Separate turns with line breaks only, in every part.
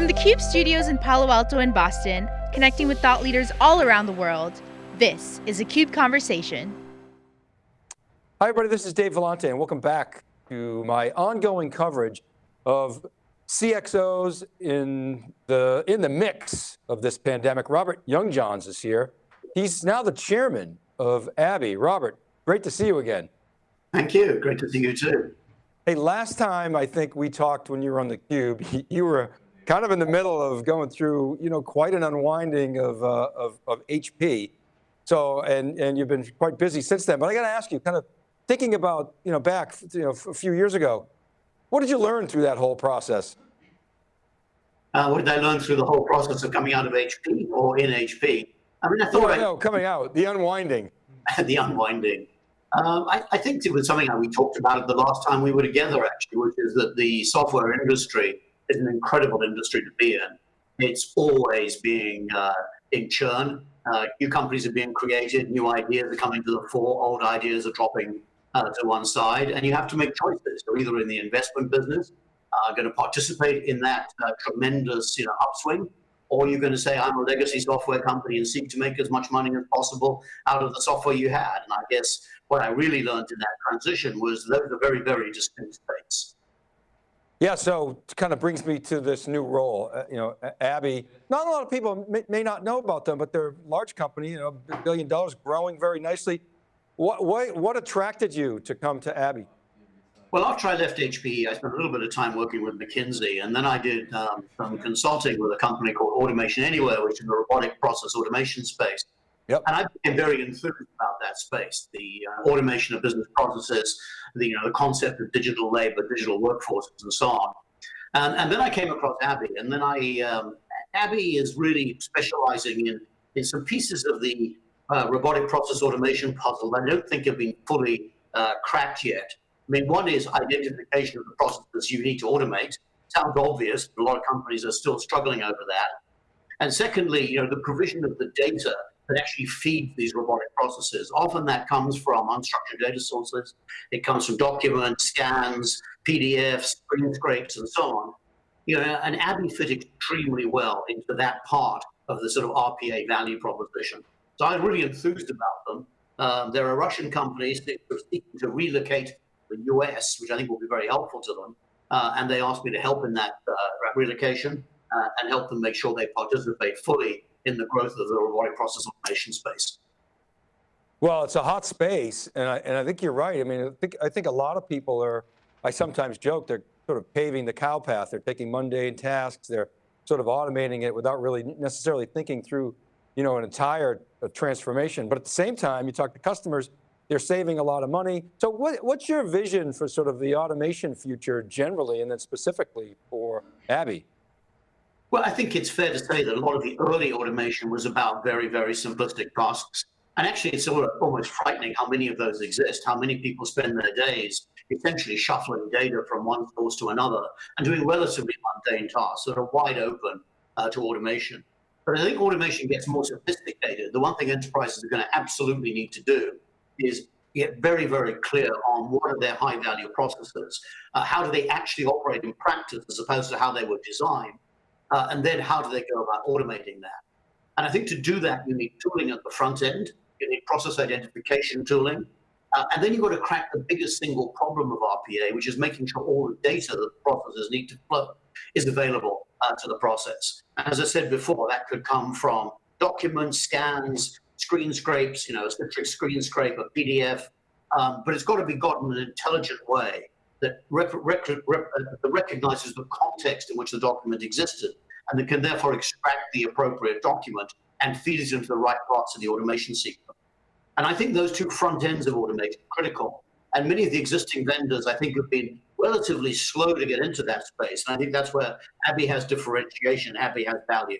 From the CUBE studios in Palo Alto and Boston, connecting with thought leaders all around the world, this is a CUBE Conversation.
Hi everybody, this is Dave Vellante and welcome back to my ongoing coverage of CXOs in the, in the mix of this pandemic. Robert Youngjohns is here. He's now the chairman of ABBYY. Robert, great to see you again.
Thank you, great to see you too.
Hey, last time I think we talked when you were on the Cube, you were kind of in the middle of going through, you know, quite an unwinding of, uh, of, of HP. So, and, and you've been quite busy since then, but I got to ask you, kind of thinking about, you know, back, you know, a few years ago, what did you learn through that whole process?
Uh, what did I learn through the whole process of coming out of HP or in HP?
I mean, I thought- well, I, no, coming out, the unwinding.
the unwinding. Um, I, I, think it was something that we talked about the last time we were together, actually, which is that the software industry is an incredible industry to be in. It's always being uh, in churn. Uh, new companies are being created, new ideas are coming to the fore, old ideas are dropping uh, to one side, and you have to make choices. You're either in the investment business, uh, going to participate in that uh, tremendous you know, upswing, or you're going to say, I'm a legacy software company and seek to make as much money as possible out of the software you had. And I guess what I really learned in that transition was those are very, very distinct states.
Yeah, so it kind of brings me to this new role. Uh, you know, ABBYY, not a lot of people may, may, not know about them, but they're a large company, you know, billion dollars, growing very nicely. What, what, what attracted you to come to ABBYY?
Well, after I left HPE, I spent a little bit of time working with McKinsey, and then I did um, some consulting with a company called Automation Anywhere, which is in the robotic process automation space. Yep. And I became very enthused about that space, the uh, automation of business processes, the, you know, the concept of digital labor, digital workforces, and so on. And, and then I came across ABBYY, and then I, um, ABBYY is really specializing in, in some pieces of the uh, robotic process automation puzzle that I don't think have been fully uh, cracked yet. I mean, one is identification of the processes you need to automate. Sounds obvious, but a lot of companies are still struggling over that. And secondly, you know, the provision of the data that actually feeds these robotic processes. Often that comes from unstructured data sources. It comes from documents, scans, PDFs, screen scrapes, and so on. You know, and ABBYY fit extremely well into that part of the sort of RPA value proposition. So I'm really enthused about them. Um, there are Russian companies that are seeking to relocate the US, which I think will be very helpful to them. Uh, and they asked me to help in that uh, relocation uh, and help them make sure they participate fully in the growth of the robotic process automation space.
Well, it's a hot space, and I, and I think you're right. I mean, I think, I think a lot of people are, I sometimes joke, they're sort of paving the cow path. They're taking mundane tasks, they're sort of automating it without really necessarily thinking through you know, an entire transformation. But at the same time, you talk to customers, they're saving a lot of money. So what, what's your vision for sort of the automation future generally, and then specifically for ABBYY?
Well, I think it's fair to say that a lot of the early automation was about very, very simplistic tasks. And actually, it's almost frightening how many of those exist, how many people spend their days essentially shuffling data from one source to another and doing relatively mundane tasks that are wide open uh, to automation. But I think automation gets more sophisticated. The one thing enterprises are going to absolutely need to do is get very, very clear on what are their high value processes. Uh, how do they actually operate in practice as opposed to how they were designed? Uh, and then how do they go about automating that? And I think to do that, you need tooling at the front end, you need process identification tooling, uh, and then you've got to crack the biggest single problem of RPA, which is making sure all the data that processes need to flow is available uh, to the process. And as I said before, that could come from documents, scans, screen scrapes, you know, a screen scrape, a PDF, um, but it's got to be got in an intelligent way that, rec rec rec uh, recognizes the context in which the document existed and that can therefore extract the appropriate document and feed it into the right parts of the automation sequence. And I think those two front ends of automation are critical. And many of the existing vendors, I think, have been relatively slow to get into that space. And I think that's where ABBYY has differentiation, ABBYY has value.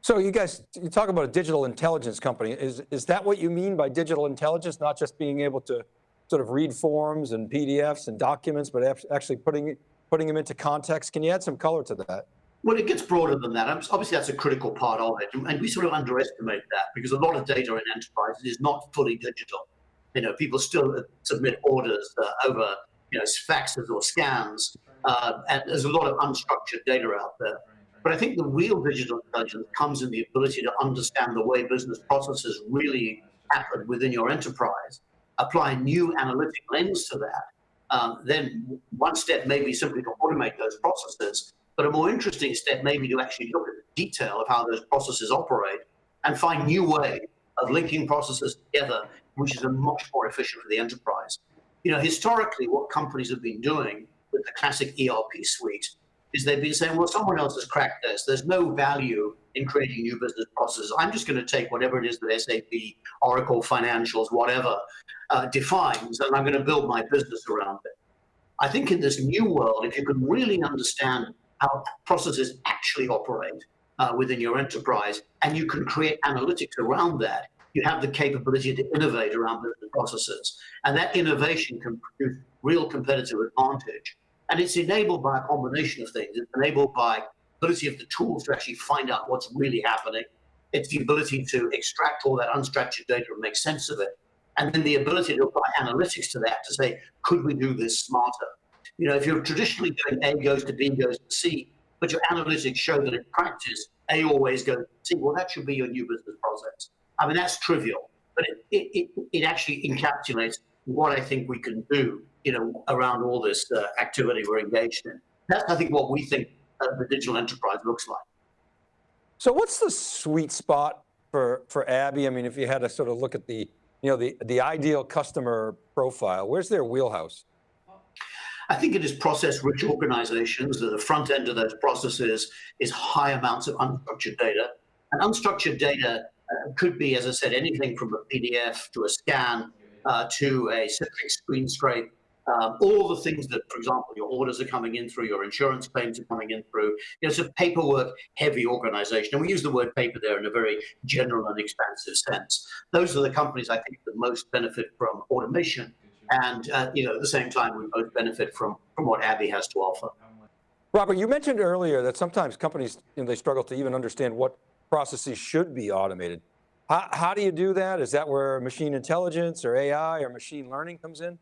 So you guys, you talk about a digital intelligence company. Is, is that what you mean by digital intelligence? Not just being able to sort of read forms and PDFs and documents, but actually putting, putting them into context. Can you add some color to that?
Well, it gets broader than that. Obviously, that's a critical part of it. And we sort of underestimate that because a lot of data in enterprises is not fully digital. You know, people still submit orders uh, over, you know, faxes or scans. Uh, and there's a lot of unstructured data out there. But I think the real digital intelligence comes in the ability to understand the way business processes really happen within your enterprise, apply a new analytic lens to that. Um, then one step may be simply to automate those processes, but a more interesting step may be to actually look at the detail of how those processes operate and find new ways of linking processes together, which is a much more efficient for the enterprise. You know, historically, what companies have been doing with the classic ERP suite is they've been saying, well, someone else has cracked this. There's no value in creating new business processes. I'm just going to take whatever it is that SAP, Oracle, Financials, whatever, uh, defines, and I'm going to build my business around it. I think in this new world, if you can really understand how processes actually operate uh, within your enterprise, and you can create analytics around that, you have the capability to innovate around business processes. And that innovation can produce real competitive advantage. And it's enabled by a combination of things. It's enabled by ability of the tools to actually find out what's really happening. It's the ability to extract all that unstructured data and make sense of it. And then the ability to apply analytics to that to say, could we do this smarter? You know, if you're traditionally doing A goes to B goes to C, but your analytics show that in practice, A always goes to C, well, that should be your new business process. I mean, that's trivial, but it, it, it actually encapsulates what I think we can do, you know, around all this uh, activity we're engaged in. That's, I think, what we think uh, the digital enterprise looks like.
So what's the sweet spot for, for ABBYY? I mean, if you had to sort of look at the, you know, the, the ideal customer profile, where's their wheelhouse?
I think it is process-rich organizations. That the front end of those processes is high amounts of unstructured data. And unstructured data uh, could be, as I said, anything from a PDF to a scan uh, to a Citrix screen scrape um, all the things that, for example, your orders are coming in through, your insurance claims are coming in through. You know, it's a paperwork-heavy organization, and we use the word paper there in a very general and expansive sense. Those are the companies I think that most benefit from automation, and uh, you know, at the same time, we both benefit from from what ABBYY has to offer.
Robert, you mentioned earlier that sometimes companies you know, they struggle to even understand what processes should be automated. How, how do you do that? Is that where machine intelligence or AI or machine learning comes in?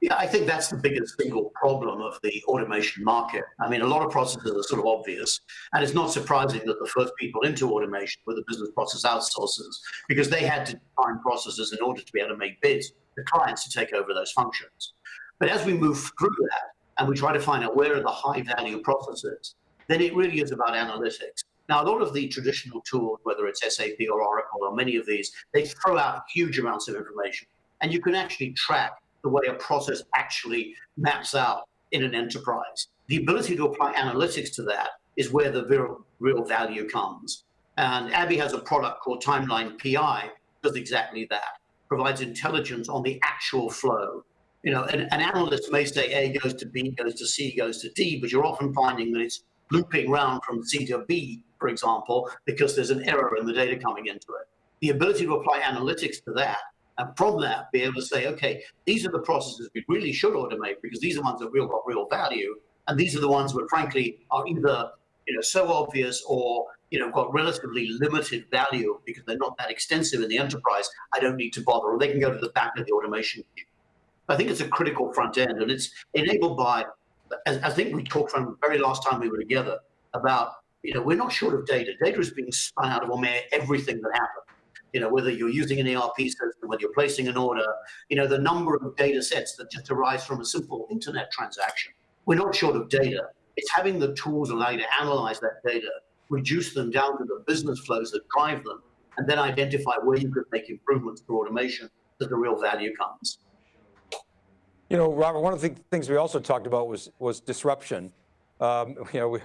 Yeah, I think that's the biggest single problem of the automation market. I mean, a lot of processes are sort of obvious, and it's not surprising that the first people into automation were the business process outsourcers, because they had to define processes in order to be able to make bids to clients to take over those functions. But as we move through that, and we try to find out where are the high value processes, then it really is about analytics. Now, a lot of the traditional tools, whether it's SAP or Oracle or many of these, they throw out huge amounts of information. And you can actually track the way a process actually maps out in an enterprise. The ability to apply analytics to that is where the real, real value comes. And ABBYY has a product called Timeline PI, does exactly that, provides intelligence on the actual flow. You know, an, an analyst may say A goes to B, goes to C, goes to D, but you're often finding that it's looping around from C to B, for example, because there's an error in the data coming into it. The ability to apply analytics to that and from that, be able to say, okay, these are the processes we really should automate because these are ones that real got real value. And these are the ones that frankly are either you know, so obvious or you know, got relatively limited value because they're not that extensive in the enterprise, I don't need to bother, or they can go to the back of the automation. I think it's a critical front end, and it's enabled by, as I think we talked from the very last time we were together, about, you know, we're not short of data. Data is being spun out of almost everything that happens you know, whether you're using an ERP system, whether you're placing an order, you know, the number of data sets that just arise from a simple internet transaction. We're not short of data. It's having the tools allow you to analyze that data, reduce them down to the business flows that drive them, and then identify where you could make improvements through automation that the real value comes.
You know, Robert, one of the things we also talked about was, was disruption. Um, you know, we,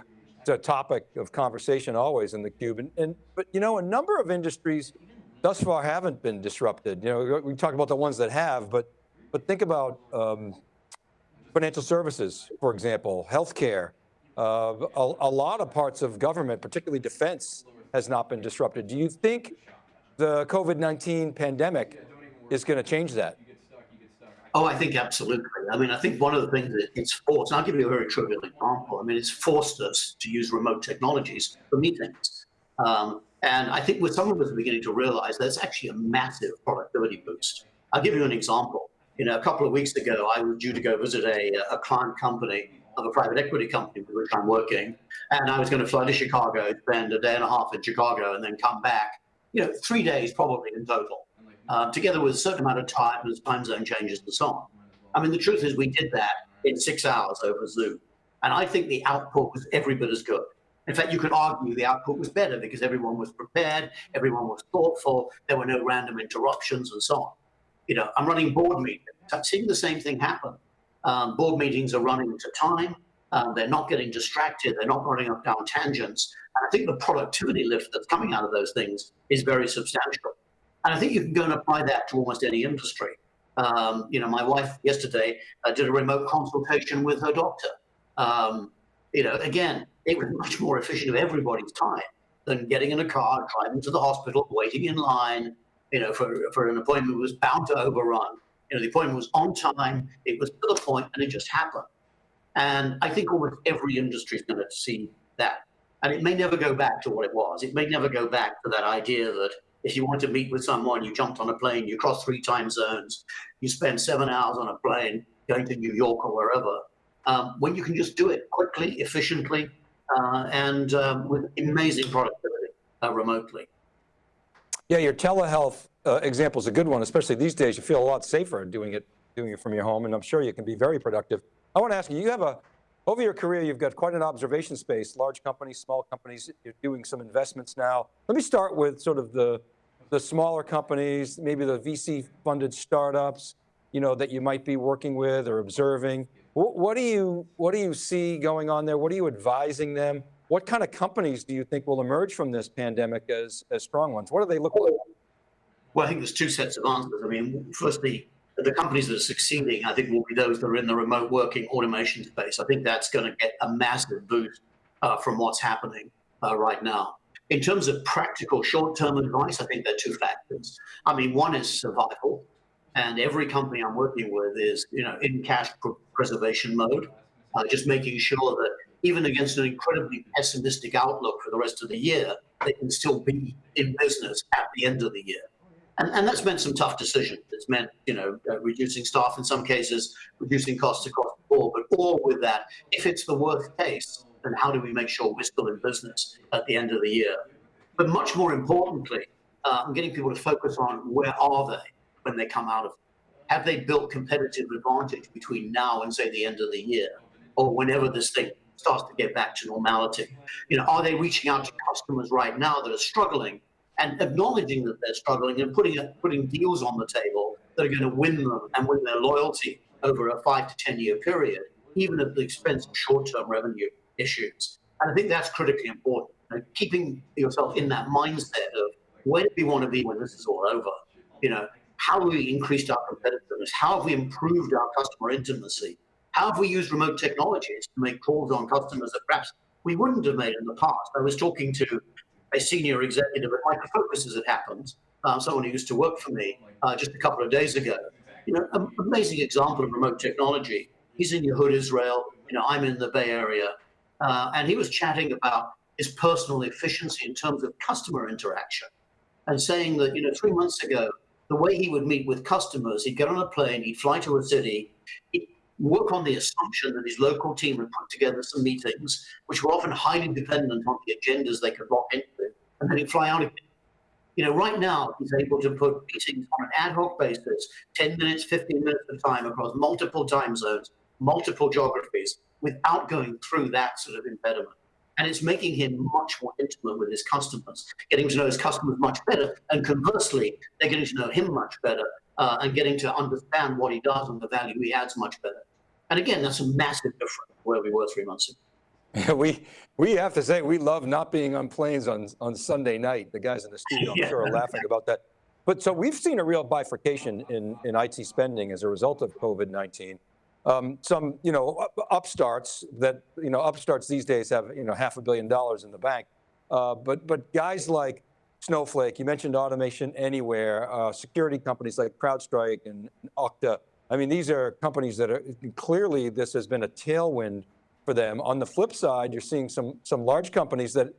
topic of conversation always in the cube. And, and, but you know, a number of industries thus far haven't been disrupted. You know, we talk about the ones that have, but but think about um, financial services, for example, healthcare. Uh, a, a, lot of parts of government, particularly defense, has not been disrupted. Do you think the COVID-19 pandemic is going to change that?
Oh, I think absolutely. I mean, I think one of the things that it's forced, and I'll give you a very trivial example. I mean, it's forced us to use remote technologies for meetings. Um, and I think what some of us are beginning to realize that's actually a massive productivity boost. I'll give you an example. You know, a couple of weeks ago, I was due to go visit a, a client company of a private equity company with which I'm working. And I was going to fly to Chicago, spend a day and a half in Chicago, and then come back, you know, three days probably in total, uh, together with a certain amount of time as time zone changes and so on. I mean, the truth is we did that in six hours over Zoom. And I think the output was every bit as good. In fact, you could argue the output was better because everyone was prepared, everyone was thoughtful, there were no random interruptions and so on. You know, I'm running board meetings. I'm seeing the same thing happen. Um, board meetings are running to time. Um, they're not getting distracted. They're not running up down tangents. And I think the productivity lift that's coming out of those things is very substantial. And I think you can go and apply that to almost any industry. Um, you know, my wife yesterday uh, did a remote consultation with her doctor. Um, you know, again, it was much more efficient of everybody's time than getting in a car, driving to the hospital, waiting in line, you know, for, for an appointment was bound to overrun. You know, the appointment was on time, it was to the point, and it just happened. And I think almost every industry is going to see that. And it may never go back to what it was. It may never go back to that idea that if you want to meet with someone, you jumped on a plane, you crossed three time zones, you spend seven hours on a plane going to New York or wherever. Um, when you can just do it quickly, efficiently, uh, and um, with amazing productivity uh, remotely.
Yeah, your telehealth uh, example is a good one, especially these days. You feel a lot safer doing it, doing it from your home, and I'm sure you can be very productive. I want to ask you, you have a, over your career, you've got quite an observation space, large companies, small companies, you're doing some investments now. Let me start with sort of the, the smaller companies, maybe the VC funded startups, you know, that you might be working with or observing. What, what, do you, what do you see going on there? What are you advising them? What kind of companies do you think will emerge from this pandemic as, as strong ones? What do they look like?
Well, I think there's two sets of answers. I mean, firstly, the companies that are succeeding, I think, will be those that are in the remote working automation space. I think that's going to get a massive boost uh, from what's happening uh, right now. In terms of practical short-term advice, I think there are two factors. I mean, one is survival, and every company I'm working with is, you know, in cash preservation mode, uh, just making sure that even against an incredibly pessimistic outlook for the rest of the year, they can still be in business at the end of the year. And, and that's meant some tough decisions. It's meant, you know, uh, reducing staff in some cases, reducing costs across the board, but all with that, if it's the worst case, then how do we make sure we're still in business at the end of the year? But much more importantly, uh, I'm getting people to focus on where are they when they come out of it? Have they built competitive advantage between now and say the end of the year or whenever this thing starts to get back to normality? You know, are they reaching out to customers right now that are struggling and acknowledging that they're struggling and putting putting deals on the table that are going to win them and win their loyalty over a five to ten year period, even at the expense of short term revenue issues. And I think that's critically important. You know, keeping yourself in that mindset of where do we want to be when this is all over? You know, how have we increased our competitiveness? How have we improved our customer intimacy? How have we used remote technologies to make calls on customers that perhaps we wouldn't have made in the past? I was talking to a senior executive at Micro Focus as it happens, uh, someone who used to work for me uh, just a couple of days ago. You know, an amazing example of remote technology. He's in Yehuda, Israel. You know, I'm in the Bay Area. Uh, and he was chatting about his personal efficiency in terms of customer interaction and saying that, you know, three months ago, the way he would meet with customers, he'd get on a plane, he'd fly to a city, he'd work on the assumption that his local team had put together some meetings, which were often highly dependent on the agendas they could lock into, and then he'd fly out again. You know, right now, he's able to put meetings on an ad hoc basis, 10 minutes, 15 minutes at a time across multiple time zones, multiple geographies, without going through that sort of impediment. And it's making him much more intimate with his customers, getting to know his customers much better. And conversely, they're getting to know him much better uh, and getting to understand what he does and the value he adds much better. And again, that's a massive difference where we were three months
ago. we we have to say we love not being on planes on on Sunday night. The guys in the studio, I'm yeah. sure, are laughing about that. But so we've seen a real bifurcation in in IT spending as a result of COVID-19. Um, some you know upstarts that you know upstarts these days have you know half a billion dollars in the bank, uh, but but guys like Snowflake, you mentioned Automation Anywhere, uh, security companies like CrowdStrike and Okta. I mean, these are companies that are, clearly this has been a tailwind for them. On the flip side, you're seeing some, some large companies that,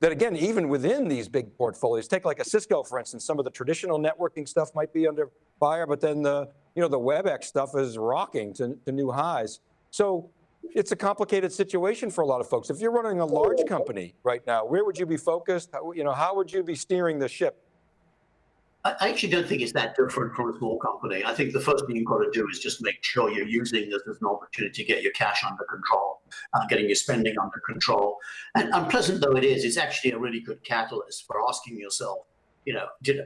that again, even within these big portfolios, take like a Cisco, for instance, some of the traditional networking stuff might be under fire, but then the, you know, the WebEx stuff is rocking to, to new highs. So it's a complicated situation for a lot of folks. If you're running a large company right now, where would you be focused? How, you know, how would you be steering the ship?
I actually don't think it's that different from a small company. I think the first thing you've got to do is just make sure you're using this as an opportunity to get your cash under control, uh, getting your spending under control. And unpleasant though it is, it's actually a really good catalyst for asking yourself, you know, did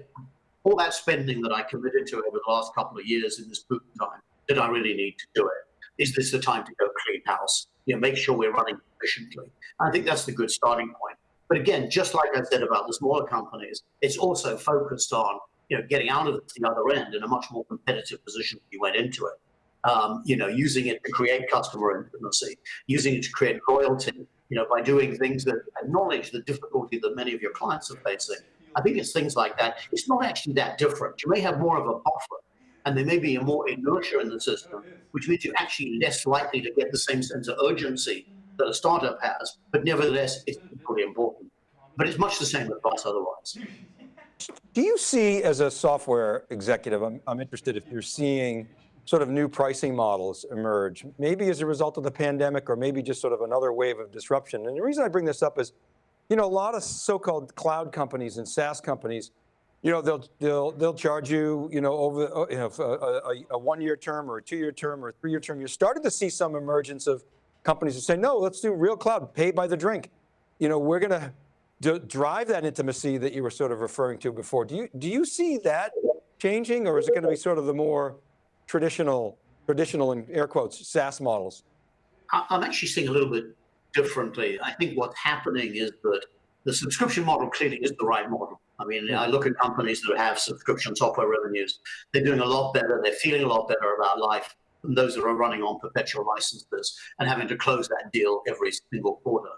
all that spending that I committed to over the last couple of years in this boot time, did I really need to do it? Is this the time to go clean house? You know, make sure we're running efficiently. I think that's the good starting point. But again, just like I said about the smaller companies, it's also focused on you know getting out of the other end in a much more competitive position than you went into it. Um, you know, using it to create customer intimacy, using it to create loyalty. You know, by doing things that acknowledge the difficulty that many of your clients are facing. I think it's things like that. It's not actually that different. You may have more of a buffer, and there may be a more inertia in the system, which means you're actually less likely to get the same sense of urgency that a startup has, but nevertheless, it's equally important. But it's much the same advice otherwise.
Do you see, as a software executive, I'm, I'm interested if you're seeing sort of new pricing models emerge, maybe as a result of the pandemic or maybe just sort of another wave of disruption. And the reason I bring this up is, you know, a lot of so-called cloud companies and SaaS companies, you know, they'll they'll they'll charge you, you know, over uh, you know a, a, a one-year term or a two-year term or a three-year term. You're starting to see some emergence of companies that say, no, let's do real cloud, pay by the drink. You know, we're going to drive that intimacy that you were sort of referring to before. Do you, do you see that changing or is it going to be sort of the more traditional, traditional in air quotes, SaaS models?
I'm actually seeing a little bit differently. I think what's happening is that the subscription model clearly is the right model. I mean, I look at companies that have subscription software revenues. They're doing a lot better. They're feeling a lot better about life than those that are running on perpetual licenses and having to close that deal every single quarter.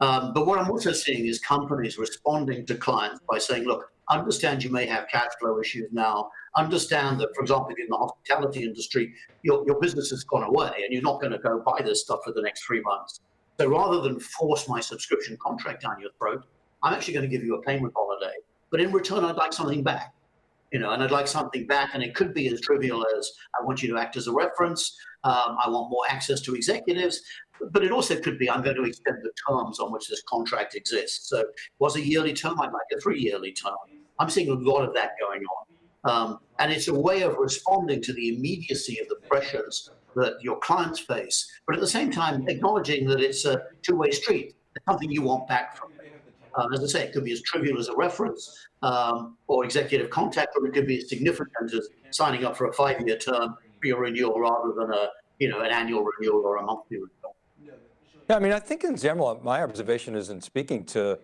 Um, but what I'm also seeing is companies responding to clients by saying, look, understand you may have cash flow issues now. Understand that, for example, in the hospitality industry, your, your business has gone away and you're not going to go buy this stuff for the next three months. So rather than force my subscription contract down your throat, I'm actually going to give you a payment holiday. But in return, I'd like something back you know, and I'd like something back, and it could be as trivial as I want you to act as a reference, um, I want more access to executives, but it also could be I'm going to extend the terms on which this contract exists. So was a yearly term, I'd like a three-yearly term. I'm seeing a lot of that going on. Um, and it's a way of responding to the immediacy of the pressures that your clients face, but at the same time acknowledging that it's a two-way street, something you want back from. Um, as I say, it could be as trivial as a reference um, or executive contact, or it could be as significant as signing up for a five-year term for your renewal rather than a you know an annual renewal or a monthly renewal.
Yeah, I mean, I think in general, my observation is in speaking to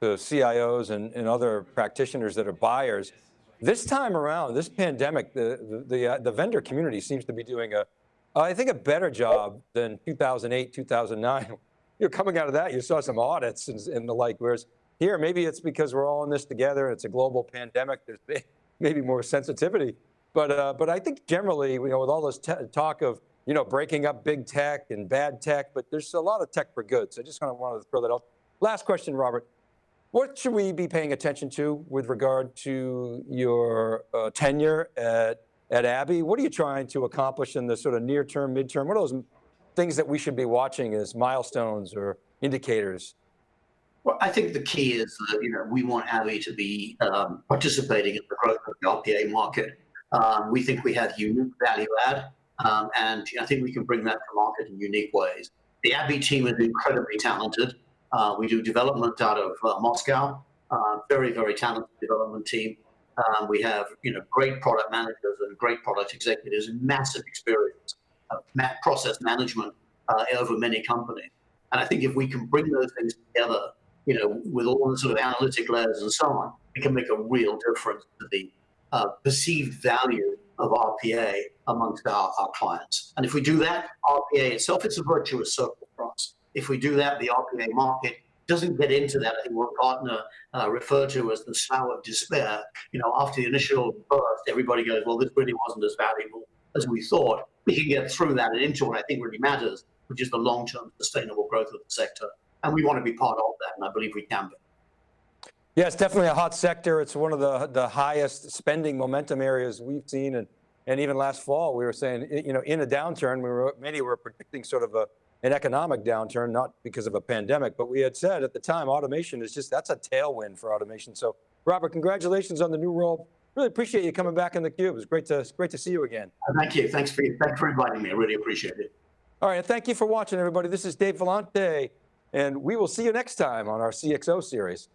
the CIOs and, and other practitioners that are buyers, this time around, this pandemic, the the, the, uh, the vendor community seems to be doing a, I think a better job than 2008, 2009 you're coming out of that, you saw some audits and, and the like, whereas here, maybe it's because we're all in this together, and it's a global pandemic, there's maybe more sensitivity. But, uh, but I think generally, you know, with all this talk of, you know, breaking up big tech and bad tech, but there's a lot of tech for good. So I just kind of wanted to throw that out. Last question, Robert. What should we be paying attention to with regard to your uh, tenure at, at ABBYY? What are you trying to accomplish in the sort of near term, midterm? What are those things that we should be watching as milestones or indicators?
Well, I think the key is that you know we want ABBYY to be um, participating in the growth of the RPA market. Um, we think we have unique value add, um, and I think we can bring that to market in unique ways. The ABBYY team is incredibly talented. Uh, we do development out of uh, Moscow. Uh, very, very talented development team. Um, we have you know great product managers and great product executives massive experience of process management uh, over many companies. And I think if we can bring those things together, you know, with all the sort of analytic layers and so on, it can make a real difference to the uh, perceived value of RPA amongst our, our clients. And if we do that, RPA itself, it's a virtuous circle for us. If we do that, the RPA market doesn't get into that. I think what Gartner uh, referred to as the slough of despair. You know, after the initial burst, everybody goes, well, this really wasn't as valuable as we thought we can get through that and into what I think really matters, which is the long-term sustainable growth of the sector. And we want to be part of that, and I believe we can be.
Yeah, it's definitely a hot sector. It's one of the, the highest spending momentum areas we've seen. And, and even last fall, we were saying, you know, in a downturn, we were, many were predicting sort of a, an economic downturn, not because of a pandemic, but we had said at the time, automation is just, that's a tailwind for automation. So Robert, congratulations on the new role. Really appreciate you coming back in the cube. It's great to, great to see you again.
Uh, thank you. Thanks for, thanks for inviting me. I really appreciate it.
All right, and thank you for watching, everybody. This is Dave Vellante, and we will see you next time on our CXO series.